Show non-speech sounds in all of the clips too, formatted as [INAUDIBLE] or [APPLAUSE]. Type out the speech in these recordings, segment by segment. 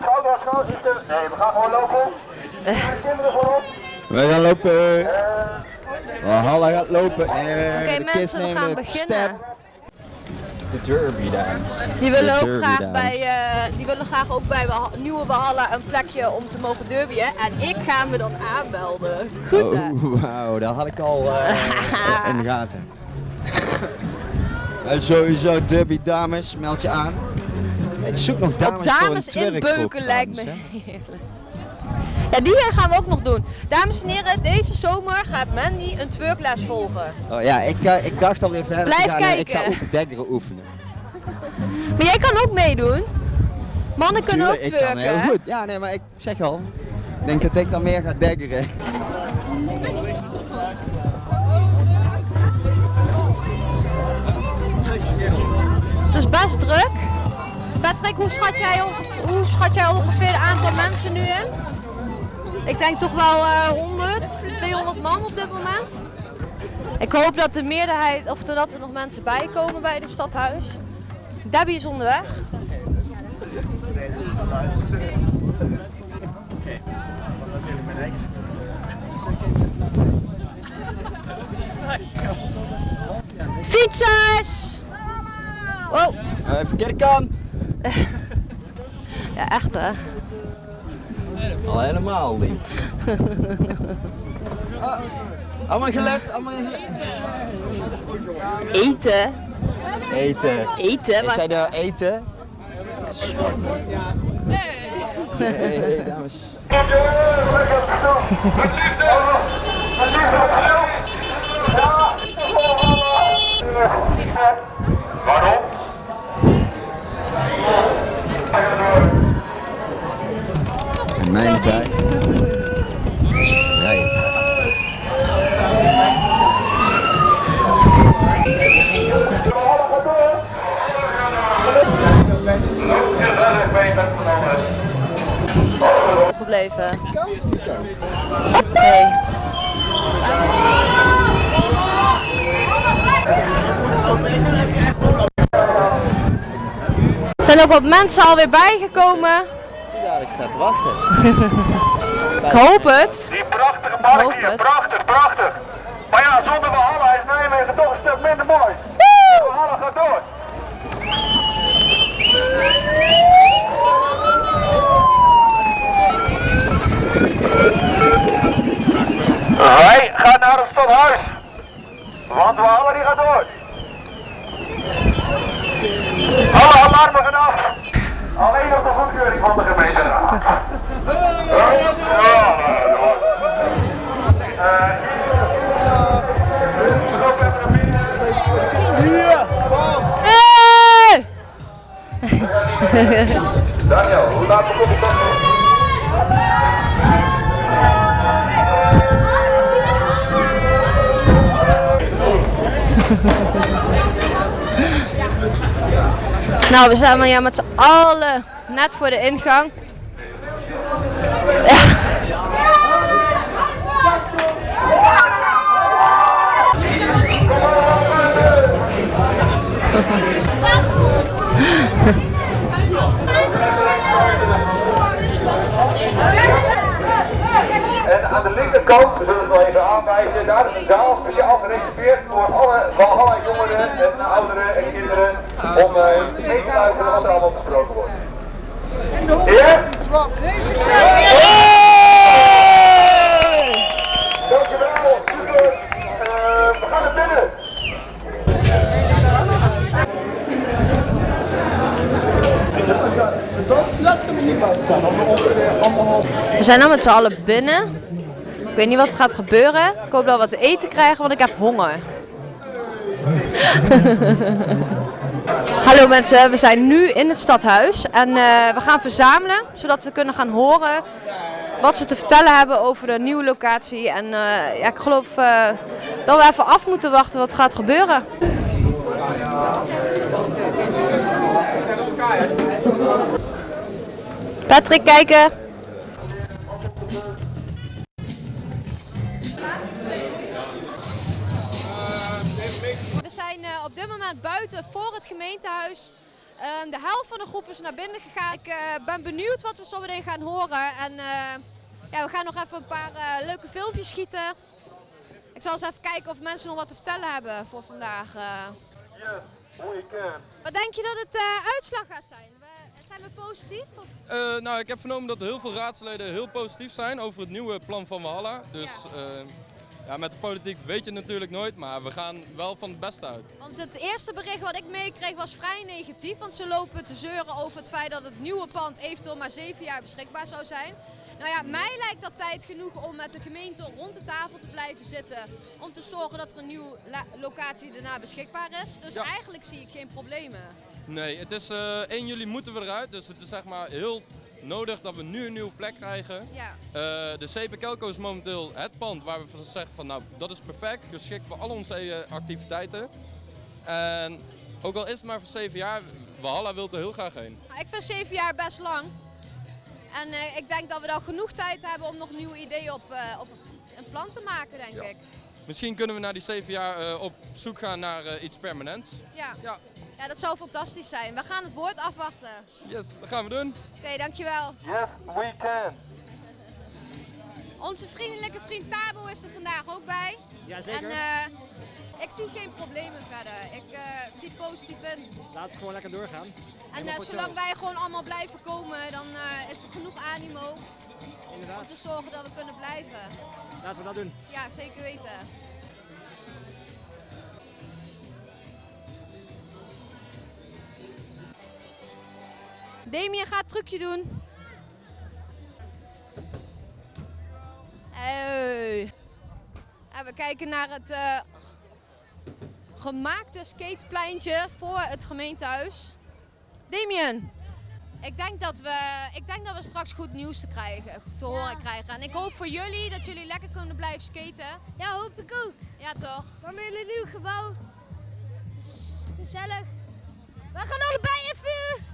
Schouder, schouder, is er. Nee, we gaan gewoon lopen. Kinderen gewoon op. We gaan lopen. Valhalla gaat lopen. En Oké de kids mensen, we gaan de beginnen. step. De derby dames. Die willen De ook graag bij, eh, die willen graag ook bij nieuwe Valhalla een plekje om te mogen derbyen. En ik ga me dan aanmelden. Goed? Oh, [LAUGHS] wauw, dat had ik al [LAUGHS] in de gaten. En sowieso derby dames, meld je aan. Ik zoek nog dames, Ook voor een dames twerkgroep inbeuken lijkt me heerlijk. Ja, die gaan we ook nog doen. Dames en heren, deze zomer gaat Mandy een twerkles volgen. Oh, ja, ik, eh, ik dacht alweer verder Blijf te gaan. en Ik kijken. ga ook dekkeren oefenen. [LAUGHS] Maar jij kan ook meedoen. Mannen kunnen Tuurlijk, ook ik kan heel twerken. goed. Ja, nee, maar ik zeg al. Ik denk dat ik dan meer ga dekkeren. [LAUGHS] Het is best druk. Patrick, hoe schat jij, schat jij ongeveer het aantal mensen nu in? Ik denk toch wel eh 100, 200 man op dit moment. Ik hoop dat de meerderheid, of dat er nog mensen bij komen bij het stadhuis. Debbie is onderweg. Fietsers! Wow, Eh, verkeerde kant. [LAUGHS] ja echt hè. Al helemaal niet. [LAUGHS] Ah, allemaal gelet, allemaal gelet. Eten. Eten. Eten? Wat? zij er eten? Nee. Nee, dames. Waarom? [LAUGHS] Gebleven. Nee. Er zijn ook wat mensen alweer bijgekomen. Ik sta te wachten. [LAUGHS] Ik hoop het. Die prachtige park hier, het. prachtig, prachtig. Maar ja, zonder Valhalla is Nijmegen toch een stuk minder mooi. Valhalla gaat door. Wij gaan naar het stadhuis. Want Valhalla die gaat door. Alle alarmen gaan af. Alleen nog de goedkeuring van de gemeenteraad. Ja, Hey! Daniel, hoe laat begon ik dan? Nou, we maar ja, met z'n allen net voor de ingang. En aan de linkerkant, we zullen het wel even aanwijzen, daar is een zaal speciaal gereserveerd voor alle Valhalla jongeren en ouderen en kinderen om eh, mee te luisteren wat er allemaal besproken wordt. Ja? Dankjewel, super. We gaan naar binnen. We zijn nu met z'n allen binnen. Ik weet niet wat er gaat gebeuren. Ik hoop dat we wat te eten krijgen, want ik heb honger. [LAUGHS] Hallo mensen, we zijn nu in het stadhuis en eh, we gaan verzamelen zodat we kunnen gaan horen wat ze te vertellen hebben over de nieuwe locatie. En eh, ja, ik geloof eh, dat we even af moeten wachten wat gaat gebeuren. Patrick, kijken. Zijn eh, op dit moment buiten voor het gemeentehuis. Eh, Ehm, de helft van de groep is naar binnen gegaan. Ik eh, ben benieuwd wat we zo meteen gaan horen. En eh, ja, we gaan nog even een paar leuke filmpjes schieten. Ik zal eens even kijken of mensen nog wat te vertellen hebben voor vandaag. Wat denk je dat het uitslag gaat zijn? Zijn we positief? Of? Nou, ik heb vernomen dat heel veel raadsleden heel positief zijn over het nieuwe plan van Walhalla. Dus ja. Ja, met de politiek weet je natuurlijk nooit, maar we gaan wel van het beste uit. Want het eerste bericht wat ik meekreeg was vrij negatief. Want ze lopen te zeuren over het feit dat het nieuwe pand eventueel maar zeven jaar beschikbaar zou zijn. Nou ja, mij lijkt dat tijd genoeg om met de gemeente rond de tafel te blijven zitten. Om te zorgen dat er een nieuwe locatie daarna beschikbaar is. Dus Ja. eigenlijk zie ik geen problemen. Nee, het is eh 1 juli moeten we eruit, dus het is zeg maar heel nodig dat we nu een nieuwe plek krijgen. Ja. Eh, de CP Kelco is momenteel het pand waar we van zeggen van nou dat is perfect, geschikt voor al onze eh, activiteiten. En ook al is het maar voor 7 jaar, Walhalla wil er heel graag heen. Nou, ik vind zeven jaar best lang. En eh, ik denk dat we dan genoeg tijd hebben om nog nieuwe ideeën op, op een plan te maken, denk Ja. ik. Misschien kunnen we na die 7 jaar op zoek gaan naar iets permanents. Ja. Ja, ja, dat zou fantastisch zijn. We gaan het woord afwachten. yes, dat gaan we doen. Oké, dankjewel. Yes, we can. Onze vriendelijke vriend Tabo is er vandaag ook bij. Jazeker. En eh, ik zie geen problemen verder. Ik eh, zie het positief in. Laat het gewoon lekker doorgaan. En eh, zolang wij gewoon allemaal blijven komen, dan eh, is er genoeg animo om Inderdaad. te zorgen dat we kunnen blijven. Laten we dat doen. Ja, zeker weten. Damien gaat het trucje doen. Hey. En we kijken naar het eh, gemaakte skatepleintje voor het gemeentehuis. Damien, ik denk, dat we, ik denk dat we straks goed nieuws te, krijgen, te horen krijgen. En ik hoop voor jullie dat jullie lekker kunnen blijven skaten. Ja, hoop ik ook. Ja, toch? Dan in een nieuw gebouw. Gezellig. We gaan allebei even...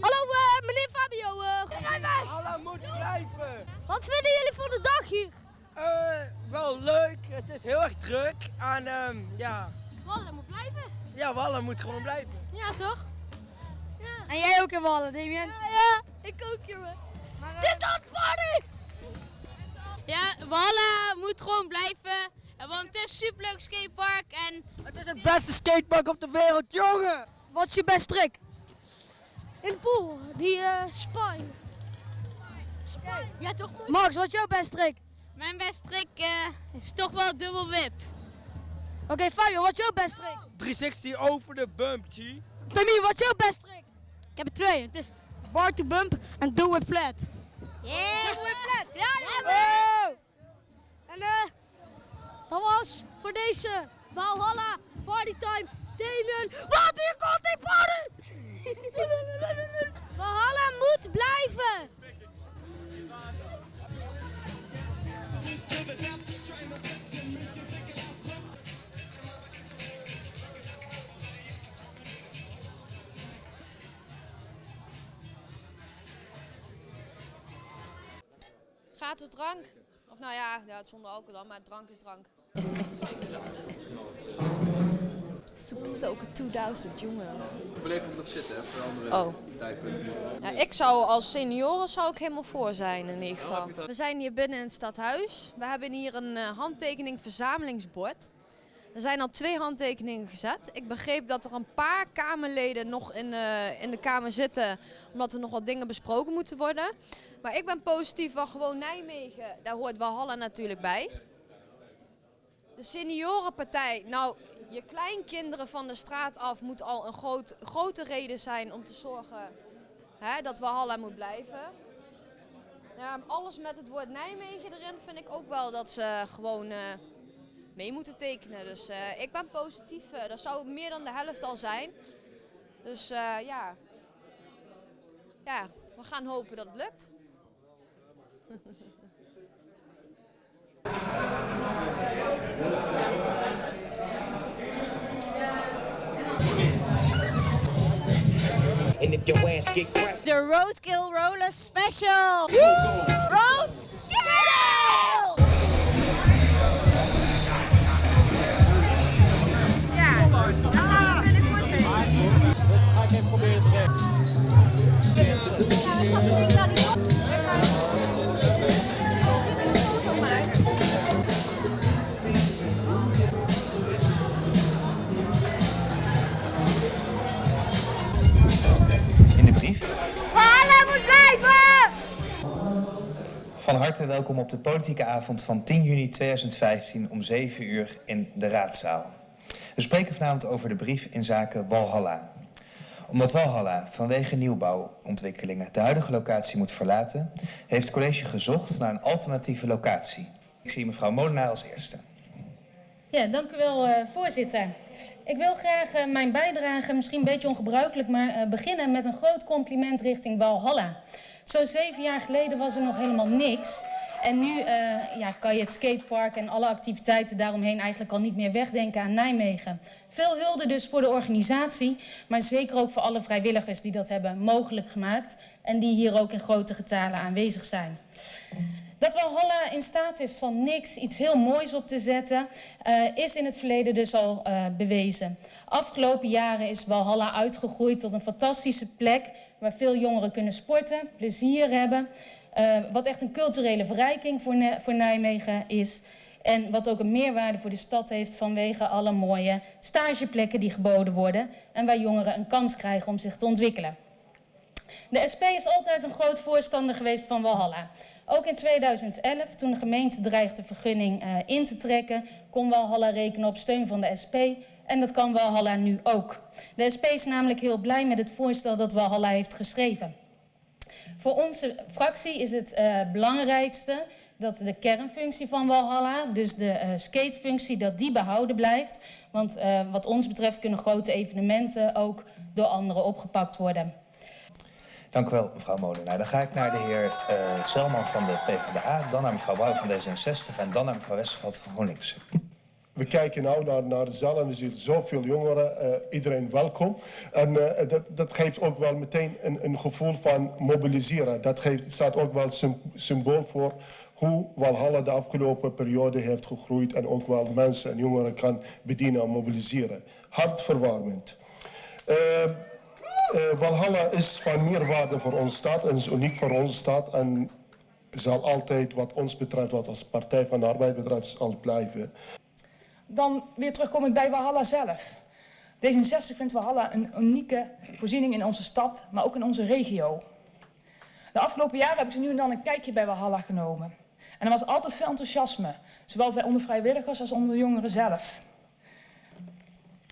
Hallo eh, meneer Fabio. Uh, Alla moet blijven. Wat vinden jullie van de dag hier? Eh, wel leuk. Het is heel erg druk. En ehm, ja, Wallen moet blijven. ja, Wallen moet gewoon blijven. Ja, toch? Ja. En jij ook in Wallen, Damien? Ja, ja ik ook, jongen. Dit is party! Ja, Wallen moet gewoon blijven. Want het is een superleuk skatepark en Het is het beste skatepark op de wereld, jongen. Wat is je best trick? In de pool, die uh, spine. Ja, toch? Max, wat is jouw best trick? mijn beste trick eh, is toch wel dubbel whip. Oké, Fabio, wat is jouw best trick? 360 over de bump, G. Tammy, wat is jouw best trick? Ik heb er twee. Het is bar to bump en do it flat. Yeah! Do it flat. Ja, ja. En eh, dat was voor deze Valhalla Partytime Delen. Wat hier komt die party! Valhalla moet blijven! Gratis drank. Of nou ja, ja, zonder alcohol dan, maar drank is drank. Soepsoken 2000, jongen. Blijf ook nog zitten, hè, voor andere Oh. tijdpunten. Ja, ik zou als senioren zou ik helemaal voor zijn in ieder geval. We zijn hier binnen in het stadhuis. We hebben hier een eh, handtekening verzamelingsbord. Er zijn al twee handtekeningen gezet. Ik begreep dat er een paar Kamerleden nog in, eh, in de Kamer zitten, omdat er nog wat dingen besproken moeten worden. Maar ik ben positief van gewoon Nijmegen. Daar hoort Walhalla natuurlijk bij. De seniorenpartij, nou, je kleinkinderen van de straat af moet al een groot, grote reden zijn om te zorgen hè, dat Walhalla moet blijven. Ja, alles met het woord Nijmegen erin vind ik ook wel dat ze gewoon eh, mee moeten tekenen. Dus eh, ik ben positief. eh, dat zou meer dan de helft al zijn. Dus ja. ja, we gaan hopen dat het lukt. [LAUGHS] And if your ass get cracked, The Roadkill Roller Special. Roadkill! Dat Van harte welkom op de politieke avond van 10 juni 2015 om 7 uur in de raadzaal. We spreken vanavond over de brief in zaken Walhalla. Omdat Walhalla vanwege nieuwbouwontwikkelingen de huidige locatie moet verlaten, heeft het college gezocht naar een alternatieve locatie. Ik zie mevrouw Molenaar als eerste. Ja, dank u wel, eh, voorzitter. Ik wil graag eh, mijn bijdrage, misschien een beetje ongebruikelijk, maar eh, beginnen met een groot compliment richting Walhalla. Zo'n zeven jaar geleden was er nog helemaal niks. En nu eh, ja, kan je het skatepark en alle activiteiten daaromheen eigenlijk al niet meer wegdenken aan Nijmegen. Veel hulde dus voor de organisatie, maar zeker ook voor alle vrijwilligers die dat hebben mogelijk gemaakt. En die hier ook in grote getalen aanwezig zijn. Dat Walhalla in staat is van niks iets heel moois op te zetten, eh, is in het verleden dus al eh, bewezen. Afgelopen jaren is Walhalla uitgegroeid tot een fantastische plek waar veel jongeren kunnen sporten, plezier hebben. eh, wat echt een culturele verrijking voor, voor Nijmegen is. En wat ook een meerwaarde voor de stad heeft vanwege alle mooie stageplekken die geboden worden. En waar jongeren een kans krijgen om zich te ontwikkelen. De SP is altijd een groot voorstander geweest van Walhalla. Ook in 2011, toen de gemeente dreigde vergunning eh, in te trekken, kon Walhalla rekenen op steun van de SP. En dat kan Walhalla nu ook. De SP is namelijk heel blij met het voorstel dat Walhalla heeft geschreven. Voor onze fractie is het eh, belangrijkste dat de kernfunctie van Walhalla, dus de eh, skatefunctie, dat die behouden blijft. Want wat ons betreft kunnen grote evenementen ook door anderen opgepakt worden. Dank u wel, mevrouw Molenaar. Dan ga ik naar de heer eh Selman van de PvdA, dan naar mevrouw Bouw van D66 en dan naar mevrouw Westerveld van GroenLinks. We kijken nou naar, naar de zaal en we zien zoveel jongeren, eh, iedereen welkom. En eh, dat, dat geeft ook wel meteen een, een gevoel van mobiliseren. Dat geeft, staat ook wel sym- symbool voor hoe Walhalla de afgelopen periode heeft gegroeid en ook wel mensen en jongeren kan bedienen en mobiliseren. Hartverwarmend. Eh, Walhalla is van meerwaarde voor onze stad en is uniek voor onze stad. En zal altijd, wat ons betreft, wat als Partij van de Arbeid betreft, zal blijven. Dan weer terugkomend bij Walhalla zelf. D66 vindt Walhalla een unieke voorziening in onze stad, maar ook in onze regio. De afgelopen jaren heb ik zo nu en dan een kijkje bij Walhalla genomen. En er was altijd veel enthousiasme, zowel bij onder vrijwilligers als onder de jongeren zelf.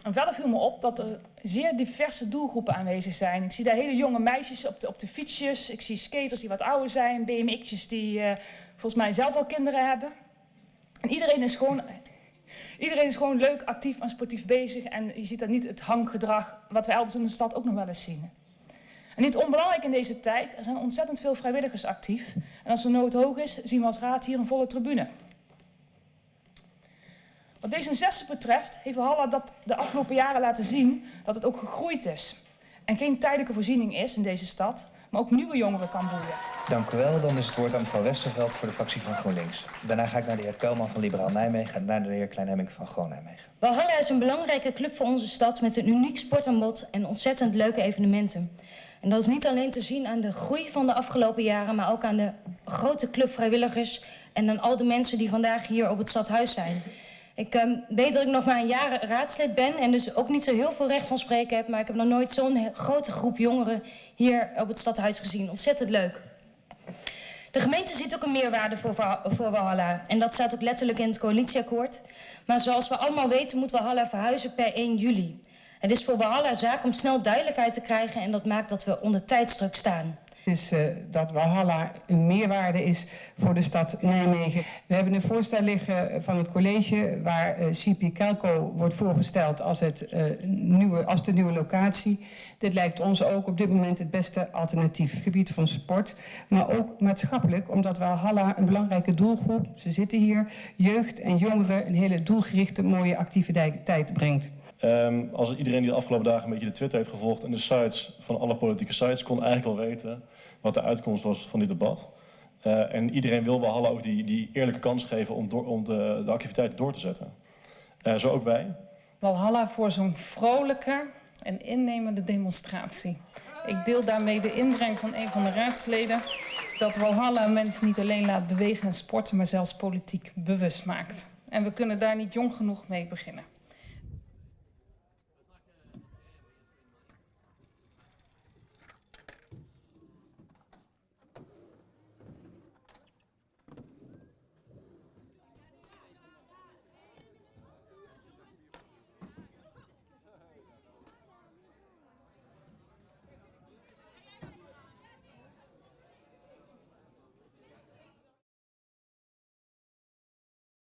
En verder viel me op dat er zeer diverse doelgroepen aanwezig zijn. Ik zie daar hele jonge meisjes op de, op de fietsjes. Ik zie skaters die wat ouder zijn, BMX'jes die eh, volgens mij zelf al kinderen hebben. En iedereen is gewoon Iedereen is gewoon leuk, actief en sportief bezig. En je ziet daar niet het hanggedrag wat we elders in de stad ook nog wel eens zien. En niet onbelangrijk in deze tijd, er zijn ontzettend veel vrijwilligers actief. En als de nood hoog is, zien we als raad hier een volle tribune. Wat D66 betreft heeft Walhalla dat de afgelopen jaren laten zien dat het ook gegroeid is. En geen tijdelijke voorziening is in deze stad, maar ook nieuwe jongeren kan boeien. Dank u wel. Dan is het woord aan mevrouw Westerveld voor de fractie van GroenLinks. Daarna ga ik naar de heer Kelman van Liberaal Nijmegen en naar de heer Klein-Hemming van Groen Nijmegen. Walhalla is een belangrijke club voor onze stad met een uniek sportaanbod en ontzettend leuke evenementen. En dat is niet alleen te zien aan de groei van de afgelopen jaren, maar ook aan de grote club vrijwilligers en aan al de mensen die vandaag hier op het stadhuis zijn. Ik ehm, weet dat ik nog maar een jaar raadslid ben en dus ook niet zo heel veel recht van spreken heb, maar ik heb nog nooit zo'n grote groep jongeren hier op het stadhuis gezien. Ontzettend leuk. De gemeente ziet ook een meerwaarde voor, voor Walhalla. En dat staat ook letterlijk in het coalitieakkoord. Maar zoals we allemaal weten moet Walhalla verhuizen per 1 juli. Het is voor Walhalla zaak om snel duidelijkheid te krijgen en dat maakt dat we onder tijdsdruk staan. Is eh, dat Walhalla een meerwaarde is voor de stad Nijmegen. We hebben een voorstel liggen van het college waar eh, CP Kelco wordt voorgesteld als, het, eh, nieuwe, als de nieuwe locatie. Dit lijkt ons ook op dit moment het beste alternatief gebied van sport, maar ook maatschappelijk, omdat Walhalla een belangrijke doelgroep, ze zitten hier, jeugd en jongeren een hele doelgerichte mooie activiteit brengt. Ehm, als iedereen die de afgelopen dagen een beetje de Twitter heeft gevolgd en de sites van alle politieke sites, kon eigenlijk wel weten wat de uitkomst was van dit debat. Eh, en iedereen wil Walhalla ook die, die eerlijke kans geven om, door, om de, de activiteiten door te zetten. Eh, zo ook wij. Walhalla voor zo'n vrolijke en innemende demonstratie. Ik deel daarmee de inbreng van een van de raadsleden dat Walhalla mensen niet alleen laat bewegen en sporten, maar zelfs politiek bewust maakt. En we kunnen daar niet jong genoeg mee beginnen.